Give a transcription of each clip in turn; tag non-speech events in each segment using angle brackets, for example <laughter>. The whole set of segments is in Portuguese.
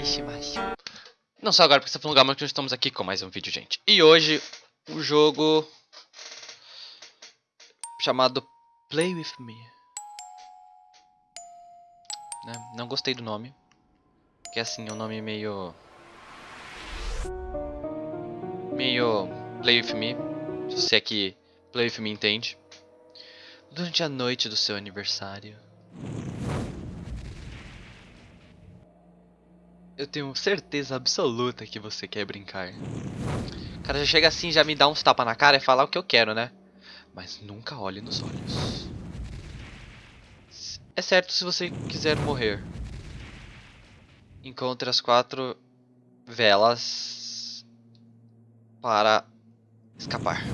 Isso Não só agora, porque está falando lugar, mas nós estamos aqui com mais um vídeo, gente. E hoje, o um jogo... Chamado Play With Me. Não, não gostei do nome. Que é assim, um nome meio... Meio... Play With Me. Se você é que Play With Me entende. Durante a noite do seu aniversário... Eu tenho certeza absoluta que você quer brincar. O cara já chega assim, já me dá uns tapa na cara e fala o que eu quero, né? Mas nunca olhe nos olhos. É certo se você quiser morrer. Encontre as quatro velas para escapar.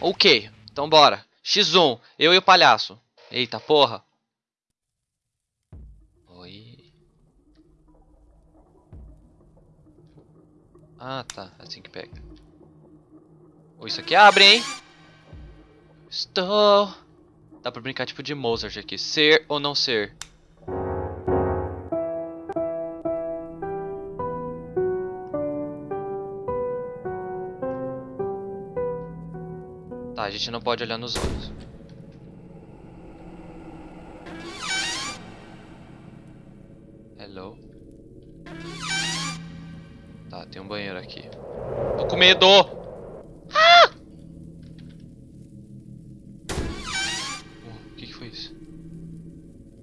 Ok, então bora. X1, eu e o palhaço. Eita porra. Ah, tá. Assim que pega. Ou isso aqui abre, hein? Estou... Dá pra brincar tipo de Mozart aqui. Ser ou não ser? Tá, a gente não pode olhar nos olhos. Hello? Tá, tem um banheiro aqui. Tô com medo! Ah! Oh, o que, que foi isso?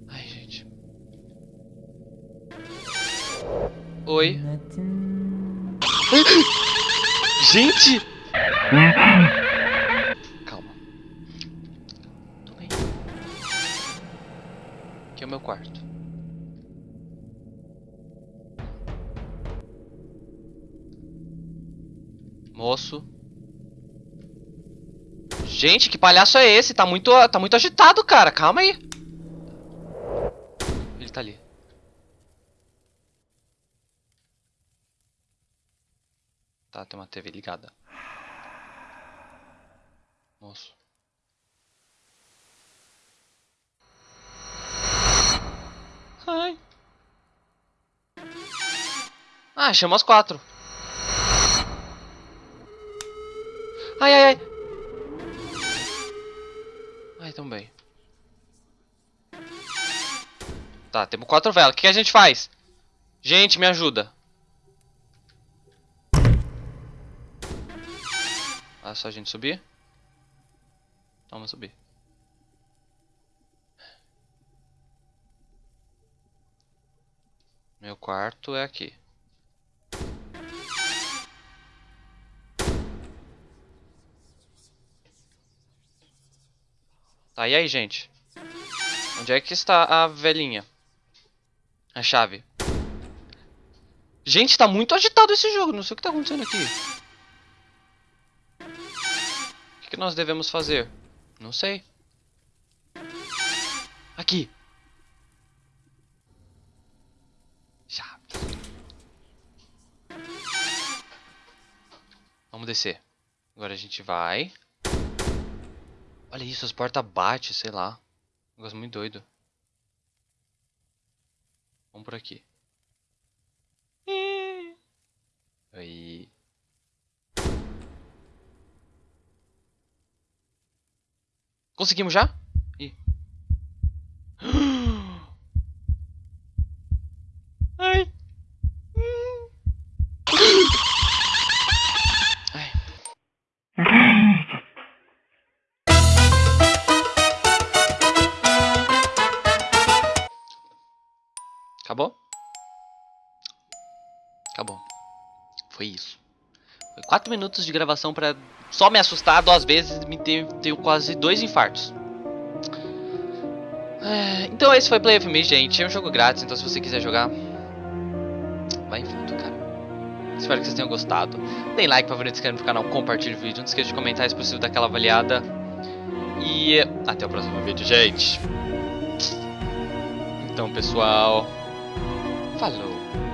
Ai, gente. Oi? <gasps> Gente! Calma. Tô bem. Aqui é o meu quarto. Moço. Gente, que palhaço é esse? Tá muito, tá muito agitado, cara. Calma aí. Ele tá ali. Tá, tem uma TV ligada. Moço. Ai. Ah, chama as quatro. Ai, ai, ai. Ai, tão bem. Tá, temos quatro velas. O que, que a gente faz? Gente, me ajuda. Ah, só a gente subir? Vamos subir. Meu quarto é aqui. Tá, e aí, gente? Onde é que está a velhinha? A chave. Gente, tá muito agitado esse jogo. Não sei o que tá acontecendo aqui. O que, que nós devemos fazer? Não sei. Aqui. Chave. Vamos descer. Agora a gente vai. Olha isso, as portas batem, sei lá. Um negócio muito doido. Vamos por aqui. Aí. Conseguimos já? Acabou? Acabou. Foi isso. Foi 4 minutos de gravação pra só me assustar duas vezes e me ter, ter quase dois infartos. É, então esse foi Play of Me, gente. É um jogo grátis, então se você quiser jogar, vai em fundo, cara. Espero que vocês tenham gostado. Deem like, favorito, se inscreve no canal, compartilhe o vídeo. Não esqueça de comentar, se possível, daquela avaliada. E até o próximo vídeo, gente. Então, pessoal, Falou!